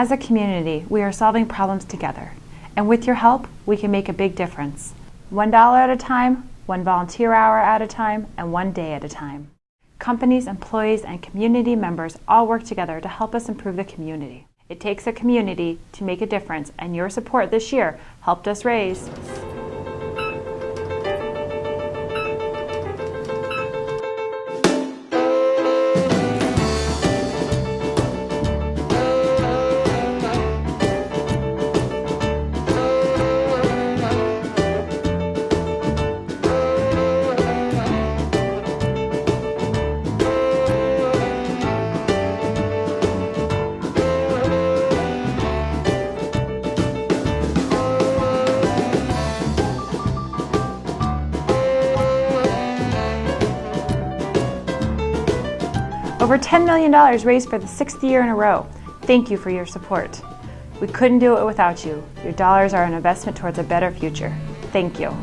As a community, we are solving problems together. And with your help, we can make a big difference. $1 at a time, one volunteer hour at a time, and one day at a time. Companies, employees, and community members all work together to help us improve the community. It takes a community to make a difference, and your support this year helped us raise Over $10 million raised for the sixth year in a row. Thank you for your support. We couldn't do it without you. Your dollars are an investment towards a better future. Thank you.